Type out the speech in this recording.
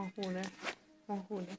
ของครูนะของครูนะ